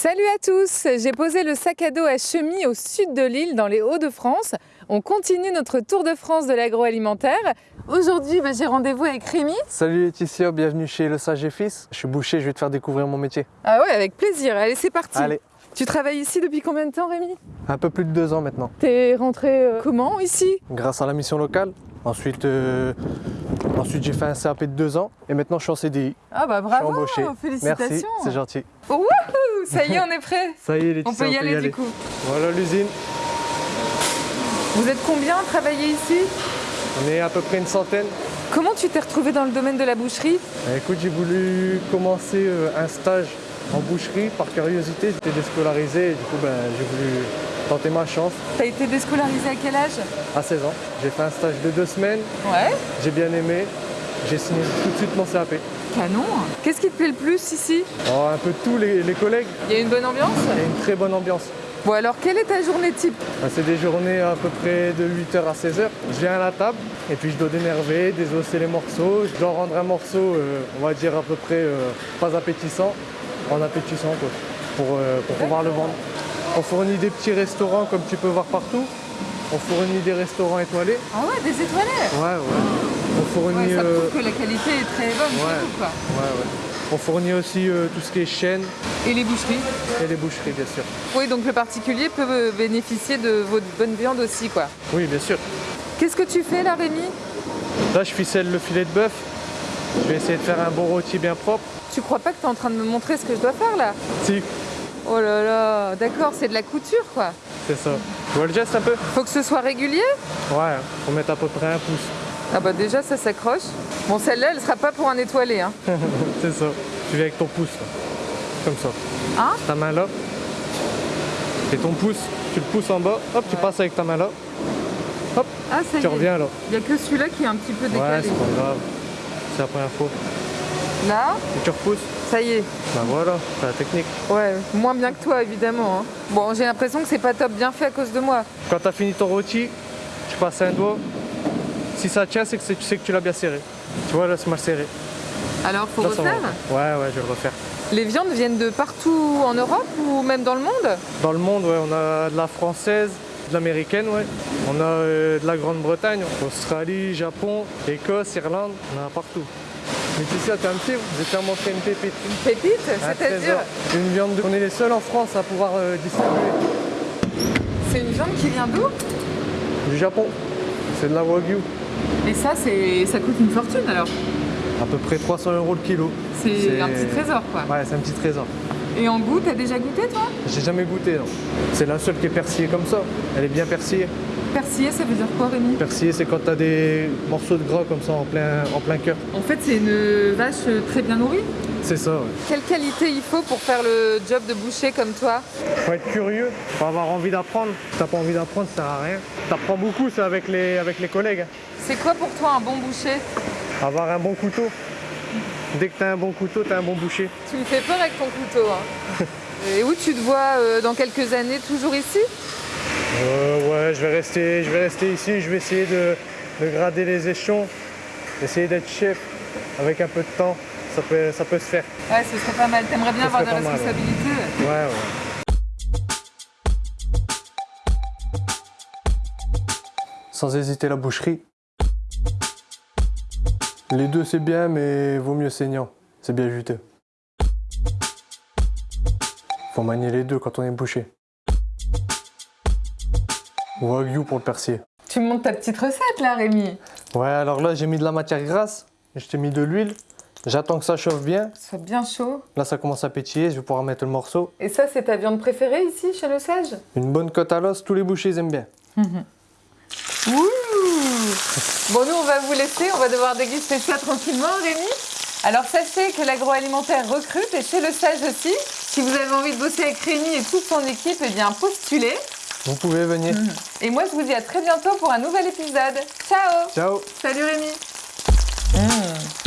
Salut à tous J'ai posé le sac à dos à Chemy au sud de l'île dans les Hauts-de-France. On continue notre tour de France de l'agroalimentaire. Aujourd'hui, bah, j'ai rendez-vous avec Rémi. Salut Laetitia, bienvenue chez Le Sage et Fils. Je suis boucher, je vais te faire découvrir mon métier. Ah ouais, avec plaisir. Allez, c'est parti. Allez, Tu travailles ici depuis combien de temps, Rémi? Un peu plus de deux ans maintenant. T'es rentré euh, comment ici? Grâce à la mission locale. Ensuite, euh, ensuite j'ai fait un CAP de deux ans et maintenant je suis en CDI. Ah bah Je suis bravo, embauché. félicitations. Merci, c'est gentil. Wouhou Ça y est, on est prêt. Ça y est On Laetitia, peut y aller du coup. Voilà l'usine. Vous êtes combien à travailler ici? On est à peu près une centaine. Comment tu t'es retrouvé dans le domaine de la boucherie? Euh, Écoute, j'ai voulu commencer euh, un stage en boucherie par curiosité. J'étais déscolarisé et du coup ben, j'ai voulu tenter ma chance T'as été déscolarisé à quel âge? À 16 ans. J'ai fait un stage de deux semaines, Ouais. j'ai bien aimé. J'ai signé tout de suite mon CAP. Canon. Qu'est-ce qui te plaît le plus ici Oh, un peu tous les, les collègues, Il y a une bonne ambiance il y a une très bonne ambiance. Bon alors, quelle est ta journée type? Ben, C'est des journées à peu près de 8h à 16h. Je viens à la table et puis je dois dénerver, désosser les morceaux. Je dois rendre un morceau, euh, on va dire à peu près euh, pas appétissant, en appétissant quoi, pour, euh, pour pouvoir le vendre. On fournit des petits restaurants comme tu peux voir partout. On fournit des restaurants étoilés. Ah ouais, des étoilés? Ouais, ouais. On Ouais, fournit, ça prouve que la qualité est très bonne chez ouais. vous, quoi. ouais, ouais. On fournit aussi euh, tout ce qui est chaîne Et les boucheries et les boucheries, bien sûr. Oui, donc le particulier peut euh, bénéficier de votre bonne viande aussi, quoi. Oui, bien sûr. Qu'est-ce que tu fais là, Rémi? Là, je ficelle le filet de bœuf. Je vais essayer de faire un bon rôti bien propre. Tu crois pas que tu es en train de me montrer ce que je dois faire là? Si, Oh là là, d'accord, c'est de la couture, quoi. c'est ça. Tu vois le geste un peu? Faut que ce soit régulier? Ouais, faut mettre à peu près un pouce. Ah bah déjà, ça s'accroche. Bon, celle-là, elle sera pas pour un étoilé, hein. c'est ça. Tu viens avec ton pouce, là. comme ça. Hein? Ta main là. Et ton pouce, tu le pousses en bas. Hop, tu passes avec ta main là. Hop, Ah, ça y tu est. reviens là. Il y a que celui-là qui est un petit peu Ouais, décalé. c'est pas grave. C'est la première fois. là, Et tu repousses. ça y est. Ben voilà, c'est la technique. Ouais, moins bien que toi, évidemment. hein. Bon, j'ai l'impression que c'est pas top bien fait à cause de moi. Quand tu as fini ton rôti, tu passes un doigt. Si ça tient, c'est que tu sais que tu l'as bien serré. Tu vois, là, c'est mal serré. Alors, faut Là, refaire Ouais, ouais, je vais le refaire. Les viandes viennent de partout en Europe ou même dans le monde? Dans le monde, ouais, on a de la française, de l'américaine, ouais. On a euh, de la Grande-Bretagne, Australie, Japon, Écosse, Irlande, on en a partout. Laetitia, t'es un petit, vous étiez à montrer une pépite. Une pépite, c'est-à-dire. Une viande, de- on est les seuls en France à pouvoir euh, distribuer. C'est une viande qui vient d'où? Du Japon, c'est de la Wagyu. Et ça, c'est, ça coûte une fortune alors À peu près 300 euros le kilo. C'est C'est- un petit trésor quoi. Ouais, c'est un petit trésor. Et en goût, t'as déjà goûté toi? J'ai jamais goûté, non. C'est la seule qui est persillée comme ça. Elle est bien persillée. Persillé, ça veut dire quoi Rémi Persillée, c'est quand t'as des morceaux de gras comme ça en plein, en plein cœur. En fait, c'est une vache très bien nourrie. C'est ça, ouais. Quelle qualité il faut pour faire le job de boucher comme toi Faut être curieux, faut avoir envie d'apprendre. Si t'as pas envie d'apprendre, ça sert à rien. T'apprends beaucoup, c'est avec les, avec les collègues. hein. C'est quoi pour toi un bon boucher? Avoir un bon couteau. Dès que t'as un bon couteau, t'as un bon boucher. Tu me fais peur avec ton couteau. hein. Et où tu te vois euh, dans quelques années? Toujours ici? Euh, ouais, je vais rester, je vais rester ici. Je vais essayer de, de grader les échelons, essayer d'être chef avec un peu de temps. Ça peut, ça peut se faire. Ouais, ce serait pas mal. T'aimerais bien avoir des mal, ouais. responsabilités Ouais, ouais. Sans hésiter la boucherie. Les deux c'est bien, mais vaut mieux saignant. C'est bien juteux. Faut manier les deux quand on est boucher. Wagyu pour le persier. Tu me montres ta petite recette là, Rémi. Ouais, alors là j'ai mis de la matière grasse, je t'ai mis de l'huile. J'attends que ça chauffe bien. Soit bien chaud. Là ça commence à pétiller, je vais pouvoir mettre le morceau. Et ça, c'est ta viande préférée ici, chez le Sage? Une bonne côte à l'os, tous les bouchers ils aiment bien. Ouh Bon, nous, on va vous laisser. On va devoir déguster ça tranquillement, Rémi. Alors, sachez que l'agroalimentaire recrute et chez le Sage aussi. Si vous avez envie de bosser avec Rémi et toute son équipe, eh bien, postulez. Vous pouvez venir. Mm. Et moi, je vous dis à très bientôt pour un nouvel épisode. Ciao Ciao Salut Rémi. Mm.